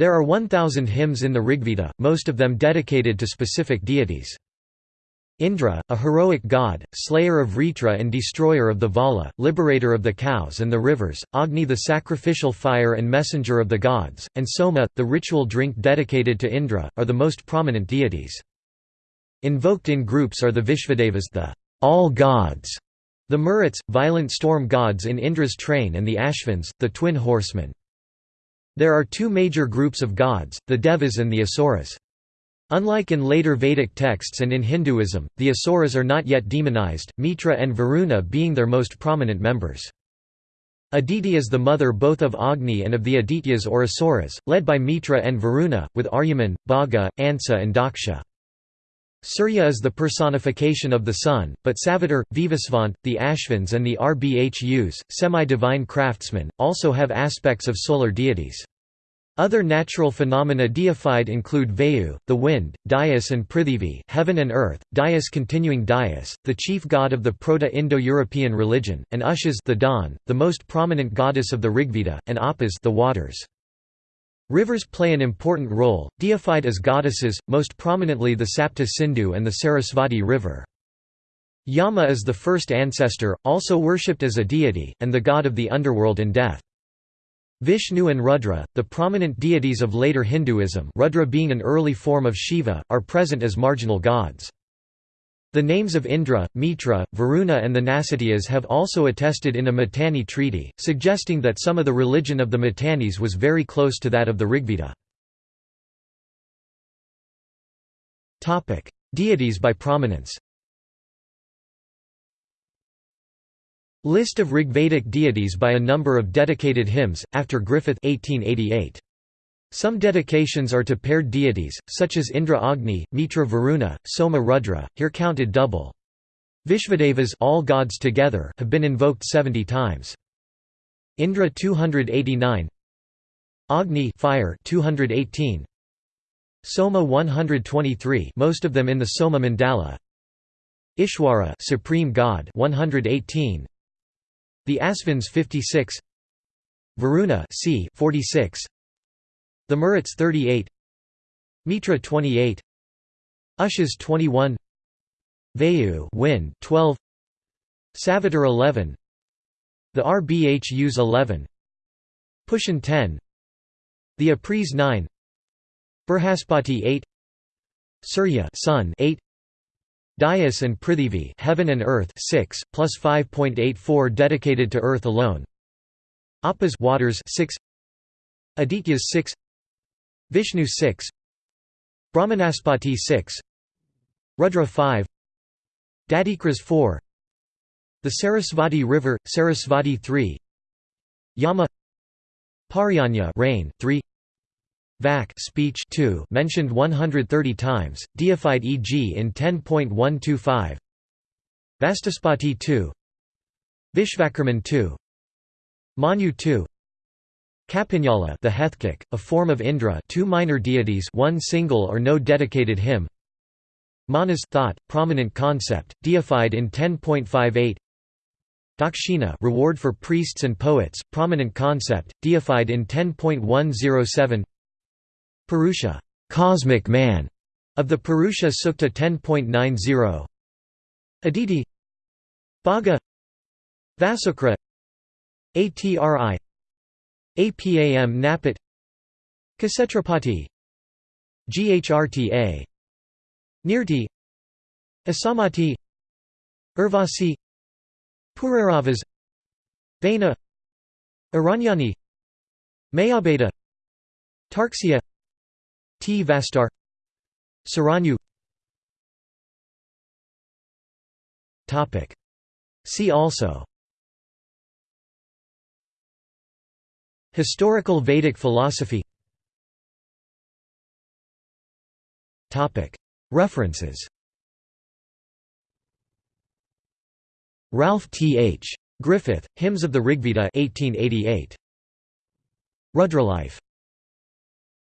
There are 1,000 hymns in the Rigveda, most of them dedicated to specific deities. Indra, a heroic god, slayer of Vritra and destroyer of the Vala, liberator of the cows and the rivers, Agni the sacrificial fire and messenger of the gods, and Soma, the ritual drink dedicated to Indra, are the most prominent deities. Invoked in groups are the Vishvadevas the all gods, the Maruts, violent storm gods in Indra's train and the Ashvins, the twin horsemen. There are two major groups of gods, the Devas and the Asuras. Unlike in later Vedic texts and in Hinduism, the Asuras are not yet demonized, Mitra and Varuna being their most prominent members. Aditi is the mother both of Agni and of the Adityas or Asuras, led by Mitra and Varuna, with Aryaman, Bhaga, Ansa and Daksha. Surya is the personification of the sun, but Savitar, Vivasvant, the Ashvins and the Rbhus, semi-divine craftsmen, also have aspects of solar deities. Other natural phenomena deified include Vayu, the wind, Dyaus and Prithivi heaven and earth, Dyaus continuing Dayas, the chief god of the Proto-Indo-European religion, and Ushas the dawn, the most prominent goddess of the Rigveda, and Apas the waters. Rivers play an important role, deified as goddesses, most prominently the Sapta Sindhu and the Sarasvati River. Yama is the first ancestor, also worshipped as a deity, and the god of the underworld and death. Vishnu and Rudra, the prominent deities of later Hinduism Rudra being an early form of Shiva, are present as marginal gods. The names of Indra, Mitra, Varuna and the Nasatyas have also attested in a Mitanni treaty, suggesting that some of the religion of the Mitannis was very close to that of the Rigveda. Deities by prominence List of Rigvedic deities by a number of dedicated hymns, after Griffith 1888. Some dedications are to paired deities, such as Indra Agni, Mitra Varuna, Soma Rudra, here counted double. Vishvadevas all gods together have been invoked 70 times. Indra 289 Agni fire 218 Soma 123 most of them in the Soma Mandala Ishwara supreme god 118 the Asvins 56 Varuna c 46 The Maruts 38 Mitra 28 Ushas 21 Vayu wind 12 Savitar 11 The Rbhus 11 Pushan 10 The Apris 9 Brihaspati 8 Surya sun 8 Dyaus and Prithivi heaven and earth 6 plus 5.84 dedicated to earth alone. Apas waters 6 Adityas 6 Vishnu 6 Brahmanaspati 6 Rudra 5 Dadhikras 4 The Sarasvati River Sarasvati 3 Yama Parjanya rain 3 Vak speech 2 mentioned 130 times, deified e.g. in 10.125 Vastospati 2 Vishvakarman 2 Manu 2 Kapinjala the Hethkic, a form of Indra two minor deities one single or no dedicated hymn. Manas thought, prominent concept, deified in 10.58 Dakshina reward for priests and poets, prominent concept, deified in 10.107 Purusha cosmic man", of the Purusha Sukta 10.90 Aditi Bhaga Vasukra Atri Apam Napat Kshetrapati Ghrta Nirti Asamati Urvasi Pururavas Vaina Aranyani Mayabheda Tarksya Tvastar Saranyu See also Historical Vedic philosophy References Ralph T. H. Griffith, Hymns of the Rigveda 1888. Rudralife